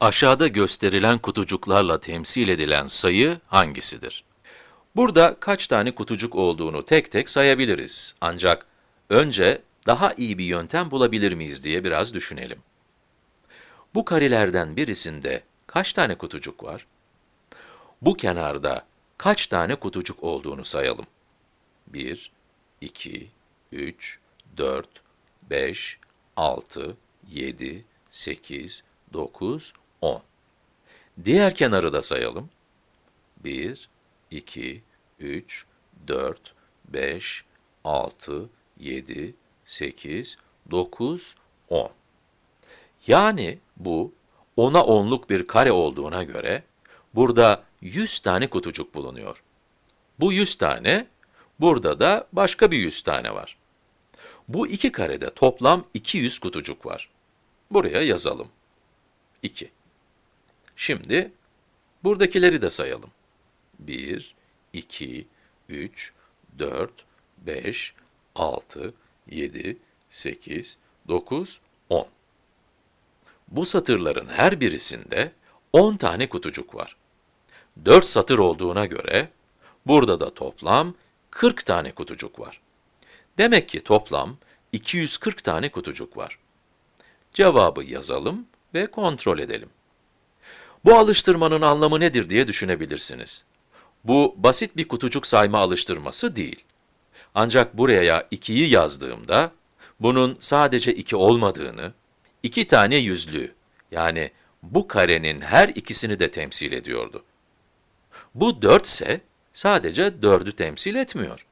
Aşağıda gösterilen kutucuklarla temsil edilen sayı hangisidir? Burada kaç tane kutucuk olduğunu tek tek sayabiliriz. Ancak önce daha iyi bir yöntem bulabilir miyiz diye biraz düşünelim. Bu karelerden birisinde kaç tane kutucuk var? Bu kenarda kaç tane kutucuk olduğunu sayalım. 1, 2, 3, 4, 5, 6, 7, 8, 9, 10. Diğer kenarı da sayalım. 1, 2, 3, 4, 5, 6, 7, 8, 9, 10. Yani bu 10'a 10'luk bir kare olduğuna göre burada 100 tane kutucuk bulunuyor. Bu 100 tane, burada da başka bir 100 tane var. Bu iki karede toplam 200 kutucuk var. Buraya yazalım. 2. Şimdi buradakileri de sayalım. 1, 2, 3, 4, 5, 6, 7, 8, 9, 10. Bu satırların her birisinde 10 tane kutucuk var. 4 satır olduğuna göre, burada da toplam 40 tane kutucuk var. Demek ki toplam 240 tane kutucuk var. Cevabı yazalım ve kontrol edelim. Bu alıştırmanın anlamı nedir diye düşünebilirsiniz. Bu basit bir kutucuk sayma alıştırması değil. Ancak buraya 2'yi yazdığımda, bunun sadece 2 olmadığını, iki tane yüzlüğü, yani bu karenin her ikisini de temsil ediyordu. Bu 4 ise sadece 4'ü temsil etmiyor.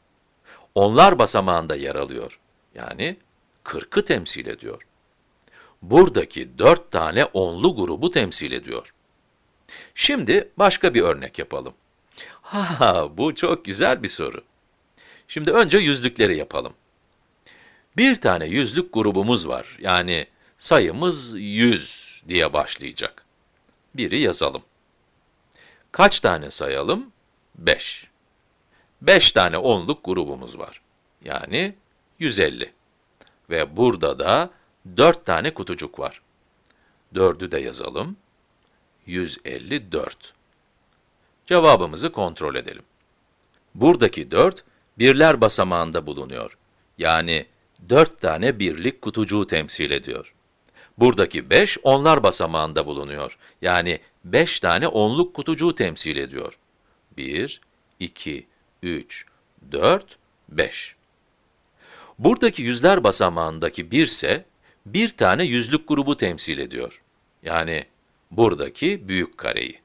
Onlar basamağında yer alıyor. Yani 40'ı temsil ediyor. Buradaki 4 tane onlu grubu temsil ediyor. Şimdi başka bir örnek yapalım. Ha, bu çok güzel bir soru. Şimdi önce yüzlükleri yapalım. Bir tane yüzlük grubumuz var. Yani sayımız 100 diye başlayacak. Biri yazalım. Kaç tane sayalım? 5. 5 tane onluk grubumuz var. Yani 150. Ve burada da 4 tane kutucuk var. 4'ü de yazalım. 154. Cevabımızı kontrol edelim. Buradaki 4, birler basamağında bulunuyor. Yani 4 tane birlik kutucuğu temsil ediyor. Buradaki 5, onlar basamağında bulunuyor. Yani 5 tane onluk kutucuğu temsil ediyor. 1, 2, 3, 4, 5. Buradaki yüzler basamağındaki 1 ise, bir tane yüzlük grubu temsil ediyor. Yani buradaki büyük kareyi.